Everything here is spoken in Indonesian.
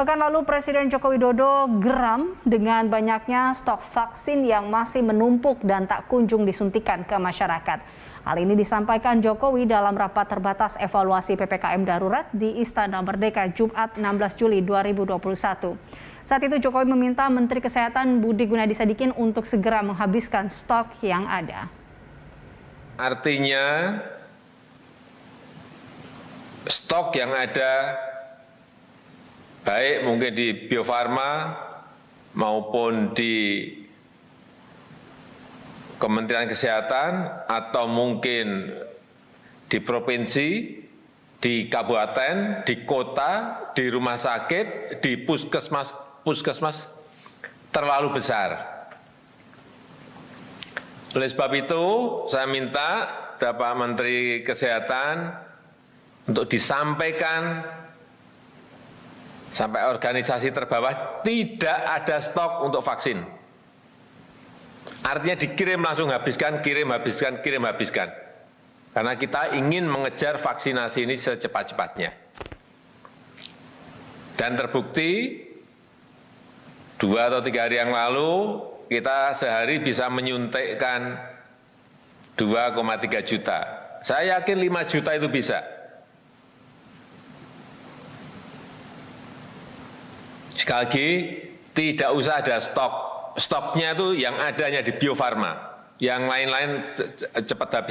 Pekan lalu Presiden Joko Widodo geram dengan banyaknya stok vaksin yang masih menumpuk dan tak kunjung disuntikan ke masyarakat. Hal ini disampaikan Jokowi dalam rapat terbatas evaluasi PPKM darurat di Istana Merdeka Jumat 16 Juli 2021. Saat itu Jokowi meminta Menteri Kesehatan Budi Gunadi Sadikin untuk segera menghabiskan stok yang ada. Artinya stok yang ada baik mungkin di Bio Farma maupun di Kementerian Kesehatan atau mungkin di provinsi, di kabupaten, di kota, di rumah sakit, di puskesmas, puskesmas terlalu besar. Oleh sebab itu, saya minta Bapak Menteri Kesehatan untuk disampaikan sampai organisasi terbawah tidak ada stok untuk vaksin. Artinya dikirim langsung habiskan, kirim habiskan, kirim habiskan. Karena kita ingin mengejar vaksinasi ini secepat-cepatnya. Dan terbukti, dua atau tiga hari yang lalu, kita sehari bisa menyuntikkan 2,3 juta. Saya yakin 5 juta itu bisa. Sekali lagi, tidak usah ada stok. Stoknya itu yang adanya di Bio Farma. Yang lain-lain cepat habis.